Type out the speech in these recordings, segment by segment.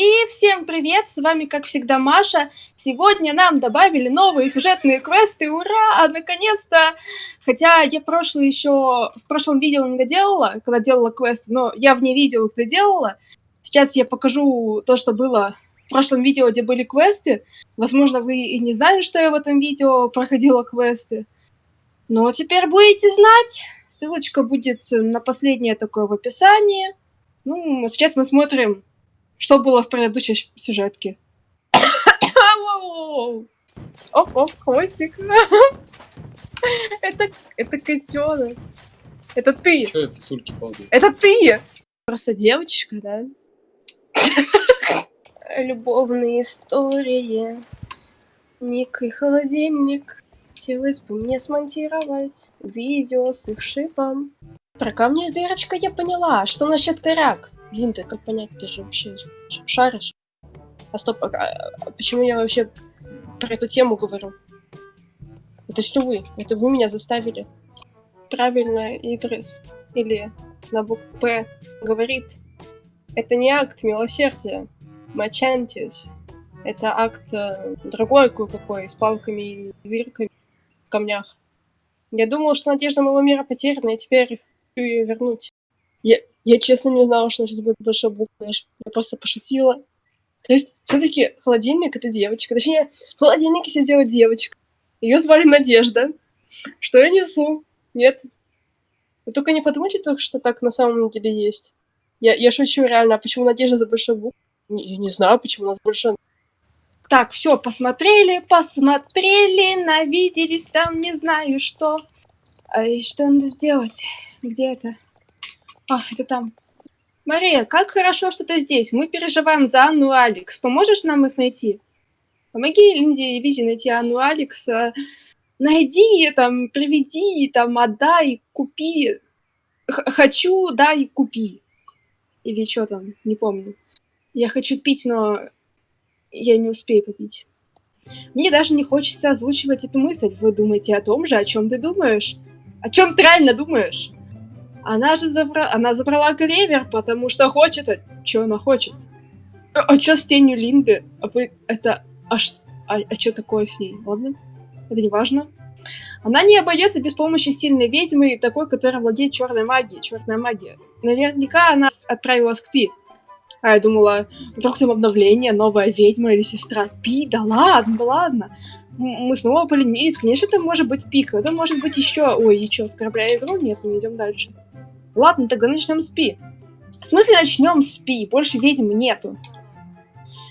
И всем привет, с вами как всегда Маша. Сегодня нам добавили новые сюжетные квесты, ура, наконец-то! Хотя я прошлый еще, в прошлом видео не доделала, когда делала квесты, но я вне видео их доделала. Сейчас я покажу то, что было в прошлом видео, где были квесты. Возможно, вы и не знали, что я в этом видео проходила квесты. Но теперь будете знать. Ссылочка будет на последнее такое в описании. Ну, сейчас мы смотрим что было в предыдущей сюжетке? Оп, оп, хвостик. Это, это котенок. Это ты. Что это сульки падают? Это ты. Просто девочка, да? Любовные истории. Ник и холодильник. Хотелось бы мне смонтировать видео с их шипом. Про камни с дырочкой я поняла. Что насчет коряк? Блин, ты как понять, ты же вообще шаришь. А стоп, а, а почему я вообще про эту тему говорю? Это все вы. Это вы меня заставили. Правильно, Идрис или на букву П говорит. Это не акт милосердия. Мачантис. Это акт э, другой какой, с палками и дырками в камнях. Я думал, что надежда моего мира потеряна, и теперь хочу ее вернуть. Я, я честно не знала, что сейчас будет большая буква. Я просто пошутила. То есть, все-таки холодильник это девочка. Точнее, в холодильнике сидела девочка. Ее звали Надежда. Что я несу? Нет. Вы только не подумайте, что так на самом деле есть. Я, я шучу реально. А почему Надежда за большой букву? Я не знаю, почему у нас больше... Так, все, посмотрели, посмотрели, навиделись там, не знаю что. А и что надо сделать? Где это? А, это там. Мария, как хорошо, что ты здесь. Мы переживаем за Анну и Алекс. Поможешь нам их найти? Помоги Линде и Лизе найти Анну и Алекс. Найди, там, приведи, там, отдай, купи. Х хочу, дай, купи. Или что там, не помню. Я хочу пить, но я не успею попить. Мне даже не хочется озвучивать эту мысль. Вы думаете о том же, о чем ты думаешь? О чем ты реально думаешь? Она же забрала, она забрала клевер, потому что хочет, а что она хочет? А, а что с тенью Линды? Вы это, а, а, а что такое с ней? Ладно, это не важно. Она не обойдется без помощи сильной ведьмы, такой, которая владеет черной магией, черная магия. Наверняка она отправилась к Пи. А я думала, вдруг там обновление, новая ведьма или сестра Пи, да ладно, ладно. Мы снова поленились, конечно, это может быть Пик, это может быть еще... Ой, и что, оскорбляя игру? Нет, мы идем дальше. Ладно, тогда начнем с Пи. В смысле начнем с Пи? Больше ведьм нету.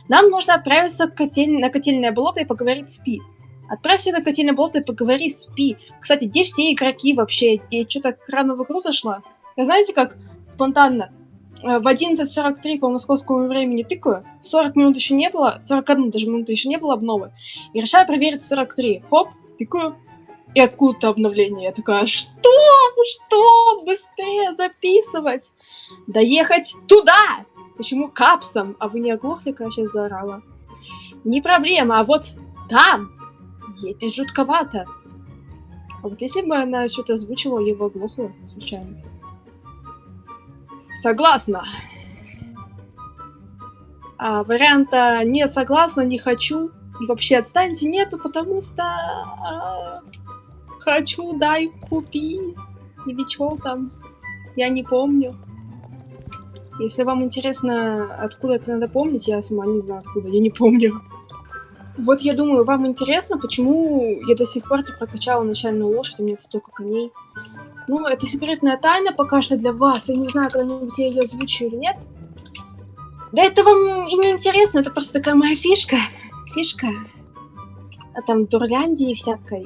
Нам нужно отправиться к котель... на котельное болото и поговорить с Пи. Отправься на котельное болото и поговори с Пи. Кстати, где все игроки вообще? Я что-то рано в игру зашла. Я знаете, как спонтанно? Э, в 11.43 по московскому времени тыкаю, 40 минут еще не было, 41 даже минуты еще не было обновы, и решаю проверить 43. Хоп, тыкаю, и откуда-то обновление. Я такая, что? Что? Быстрее записывать! Доехать туда! Почему капсом? А вы не оглохли, когда я сейчас заорала? Не проблема, а вот там ездить жутковато. А вот если бы она что-то озвучила, я бы оглохла случайно. Согласна. А варианта не согласна, не хочу и вообще отстаньте нету, потому что... Хочу, дай, купи. Или что там? Я не помню. Если вам интересно, откуда это надо помнить, я сама не знаю откуда, я не помню. Вот я думаю, вам интересно, почему я до сих пор не прокачала начальную лошадь, у меня столько коней. Ну, это секретная тайна пока что для вас. Я не знаю, когда-нибудь я ее озвучу или нет. Да это вам и не интересно, это просто такая моя фишка. Фишка. А там Дурляндии всякой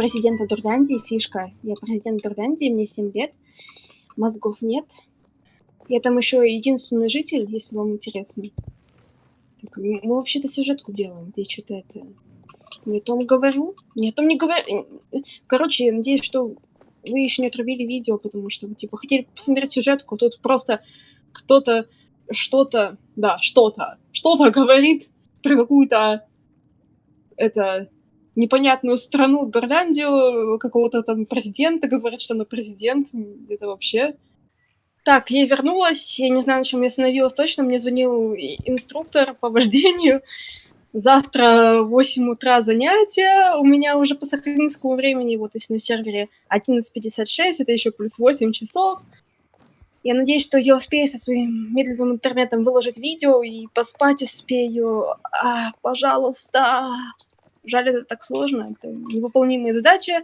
президента Дурляндии, фишка. Я президент Дурляндии, мне 7 лет, мозгов нет. Я там еще единственный житель, если вам интересно. Так, мы вообще-то сюжетку делаем, ты что-то это... Не о том говорю, не о том не говорю. Короче, я надеюсь, что вы еще не отрубили видео, потому что вы, типа, хотели посмотреть сюжетку, тут просто кто-то что-то, да, что-то, что-то говорит про какую-то, это, непонятную страну, Дурляндию, какого-то там президента, говорит, что она президент, это вообще... Так, я вернулась. Я не знаю, на чем я остановилась точно. Мне звонил инструктор по вождению. Завтра в 8 утра занятия. У меня уже по сахалинскому времени, вот если на сервере 11.56, это еще плюс 8 часов. Я надеюсь, что я успею со своим медленным интернетом выложить видео и поспать успею. А, пожалуйста. Жаль, это так сложно, это невыполнимая задача.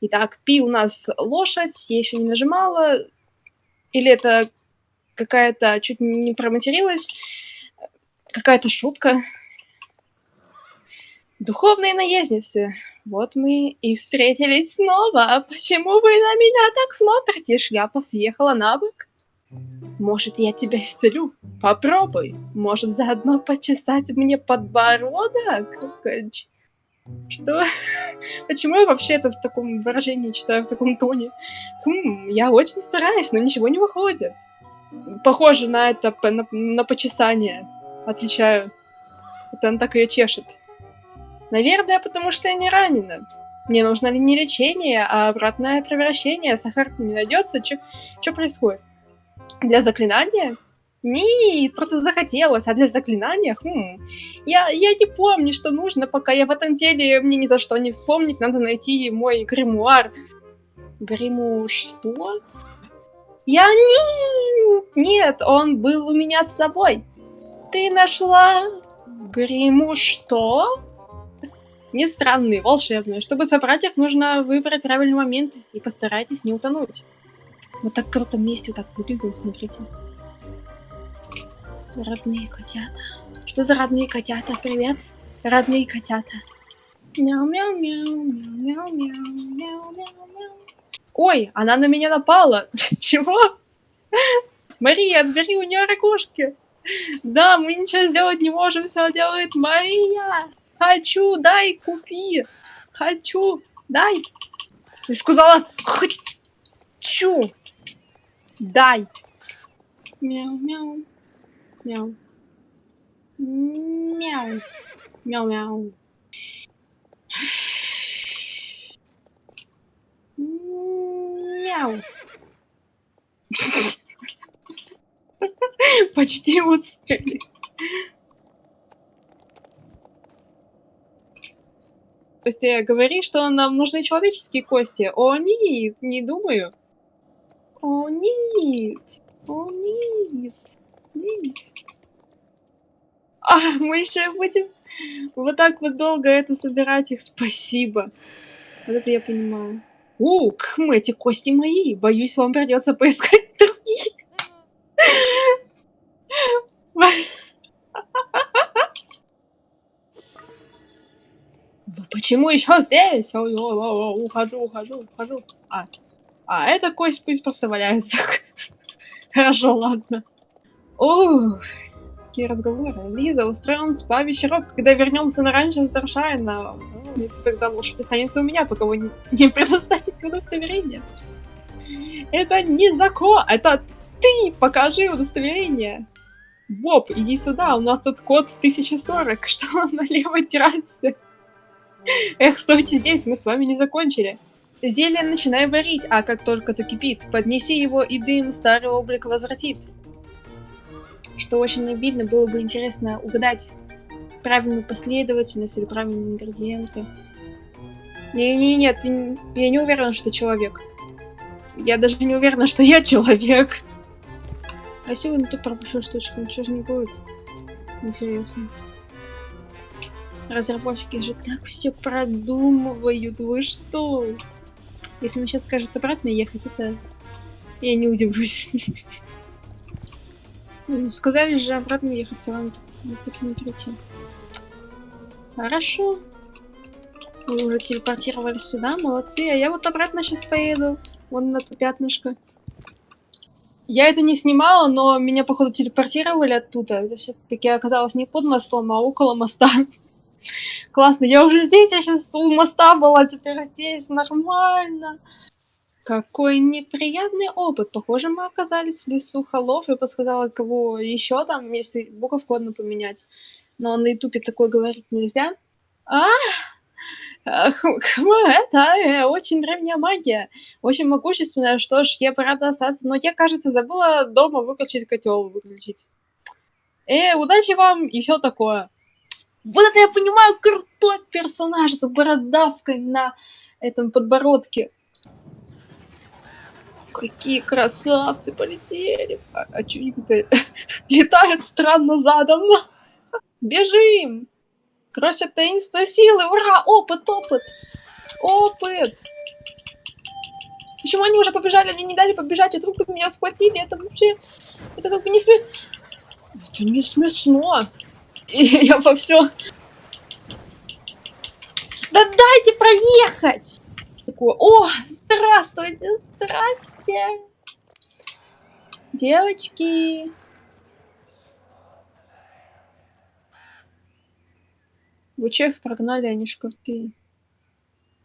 Итак, пи у нас лошадь, я еще не нажимала. Или это какая-то, чуть не проматерилась, какая-то шутка. Духовные наездницы, вот мы и встретились снова. Почему вы на меня так смотрите? Шляпа съехала на бок. Может, я тебя исцелю? Попробуй. Может, заодно почесать мне подбородок? Что? Почему я вообще это в таком выражении читаю, в таком тоне? Хм, я очень стараюсь, но ничего не выходит. Похоже на это, на, на почесание. Отвечаю. Это он так ее чешет. Наверное, потому что я не ранена. Мне нужно ли не лечение, а обратное превращение. Сахар не найдется. Что происходит? Для заклинания? Нет, просто захотелось, а для заклинания, хм, я, я не помню, что нужно, пока я в этом деле, мне ни за что не вспомнить, надо найти мой гримуар. Гриму что? Я не... Нет, он был у меня с собой. Ты нашла гриму что? Не странный, волшебный. Чтобы собрать их, нужно выбрать правильный момент и постарайтесь не утонуть. Вот так круто вместе вот так выглядим, смотрите. Родные котята. Что за родные котята? Привет, родные котята. Мяу-мяу-мяу, мяу-мяу-мяу, мяу-мяу-мяу. Ой, она на меня напала. Чего? Мария, отбери у нее ракушки. Да, мы ничего сделать не можем, все делает Мария. Хочу, дай, купи. Хочу, дай. Ты сказала, хочу. Дай. Мяу-мяу. Мяу. Мяу. Мяу-мяу. Мяу. Почти уцели. То есть ты говоришь, что нам нужны человеческие кости. О, нет, не думаю. О, нет. О, нет. Нет. А, мы еще будем вот так вот долго это собирать их. Спасибо. Вот это я понимаю. У, кхм, эти кости мои. Боюсь, вам придется поискать другие. Вы почему еще здесь? Ухожу, ухожу, ухожу. А, а эта кость пусть просто валяется. Хорошо, ладно. Ух, какие разговоры. Лиза, устроим спа-вечерок, когда вернемся на раньше Старшайна. Ну, тогда лошадь останется у меня, пока вы не предоставите удостоверение. Это не закон, это ты покажи удостоверение. Боб, иди сюда, у нас тут код 1040, что на левой террасе. Эх, стойте здесь, мы с вами не закончили. Зелье начинай варить, а как только закипит, поднеси его и дым старый облик возвратит. Что очень обидно, было бы интересно угадать правильную последовательность или правильные ингредиенты. Не-не-не, я не уверена, что человек. Я даже не уверена, что я человек. А сегодня ты пропущу штучку, ничего же не будет. Интересно. Разработчики же так все продумывают, вы что? Если мне сейчас скажут обратно ехать, это... Я не удивлюсь. Ну, сказали же обратно ехать все равно. Ну, посмотрите. Хорошо. Вы уже телепортировались сюда, молодцы. А я вот обратно сейчас поеду. Вон на то пятнышко. Я это не снимала, но меня, походу, телепортировали оттуда. Это все-таки оказалось не под мостом, а около моста. Классно, я уже здесь, я сейчас у моста была, теперь здесь, нормально. Какой неприятный опыт. Похоже, мы оказались в лесу холов. Я подсказала, кого еще там, если буковку одну поменять. Но на ютубе такое говорить нельзя. А, это, э, очень древняя магия, очень могущественная. Что ж, я рада остаться, но я, кажется, забыла дома выключить котел, выключить. Э, удачи вам и все такое. Вот это я понимаю, крутой персонаж с бородавкой на этом подбородке. Какие красавцы полетели. А, а чё они как-то летают странно задом? Бежим! Кросят таинство силы! Ура! Опыт, опыт! Опыт! Почему они уже побежали? Мне не дали побежать, и вдруг меня схватили. Это вообще... Это как бы не смешно. Это не смешно. И я во все. Да дайте проехать! Такое, о, здравствуйте, здрасте. Девочки. Вы че их прогнали, Анишка? Ты...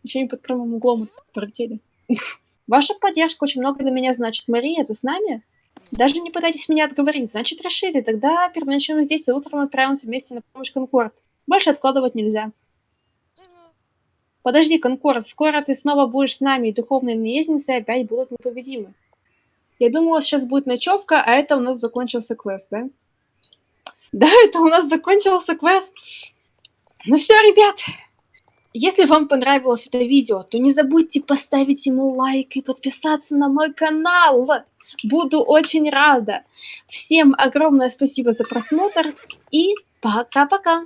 Еще не под прямым углом пролетели. Ваша поддержка очень много для меня значит. Мария, ты с нами? Даже не пытайтесь меня отговорить. Значит, решили. Тогда переночуем здесь, и утром отправимся вместе на помощь Конкорд. Больше откладывать нельзя. Подожди, Конкорд, скоро ты снова будешь с нами, и духовные наездницы опять будут непобедимы. Я думала, сейчас будет ночевка, а это у нас закончился квест, да? Да, это у нас закончился квест. Ну все, ребят, если вам понравилось это видео, то не забудьте поставить ему лайк и подписаться на мой канал. Буду очень рада. Всем огромное спасибо за просмотр и пока-пока.